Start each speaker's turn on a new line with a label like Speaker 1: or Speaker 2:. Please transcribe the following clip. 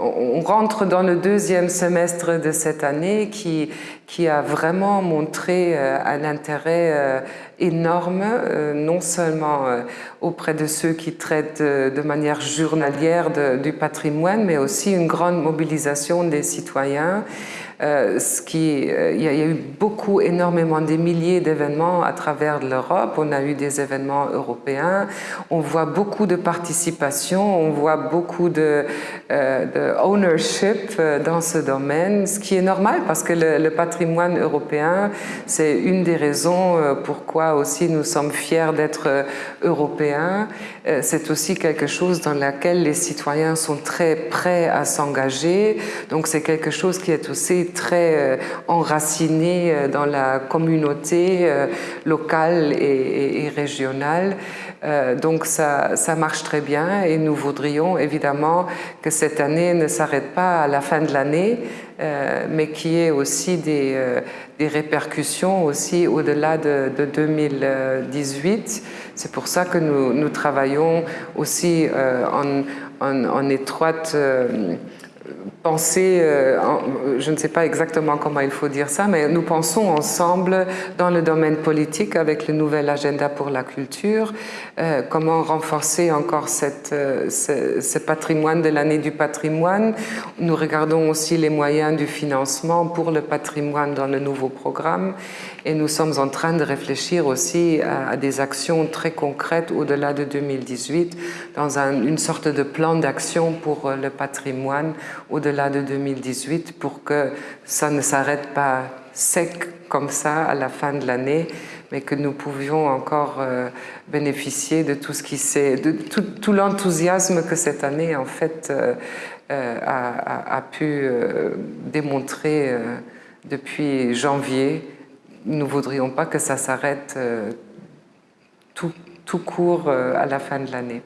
Speaker 1: On rentre dans le deuxième semestre de cette année qui, a vraiment montré euh, un intérêt euh, énorme, euh, non seulement auprès de ceux qui traitent de manière journalière du patrimoine, mais aussi une grande mobilisation des citoyens euh, ce qui, euh, il, y a, eu beaucoup, énormément, des milliers d'événements à travers l'Europe. On a eu des événements européens. On voit beaucoup de participation, on voit beaucoup de, euh, ownership dans ce domaine, ce qui est normal parce que le, le patrimoine européen, c'est une des raisons pourquoi aussi nous sommes fiers d'être européens. C'est aussi quelque chose dans lequel les citoyens sont très prêts à s'engager. Donc c'est quelque chose qui est aussi très euh, enraciné euh, dans la communauté euh, locale et, régionale. donc ça, ça, marche très bien et nous voudrions évidemment que cette année ne s'arrête pas à la fin de l'année, mais qu'il y ait aussi des, des répercussions aussi au-delà de, 2018. C'est pour ça que nous, travaillons aussi en, en, étroite penser, euh, je ne sais pas exactement comment il faut dire ça, mais nous pensons ensemble dans le domaine politique avec le nouvel agenda pour la culture, euh, comment renforcer encore euh, ce, patrimoine de l'année du patrimoine. Nous regardons aussi les moyens du financement pour le patrimoine dans le nouveau programme et nous sommes en train de réfléchir aussi à, des actions très concrètes au-delà de 2018 dans une sorte de plan d'action pour le patrimoine au-delà de 2018 pour que ça ne s'arrête pas sec comme ça à la fin de l'année, mais que nous pouvions encore euh, bénéficier de tout ce qui s'est, de tout, l'enthousiasme que cette année en fait euh, euh, a, pu démontrer depuis janvier. Nous voudrions pas que ça s'arrête tout, tout court à la fin de l'année.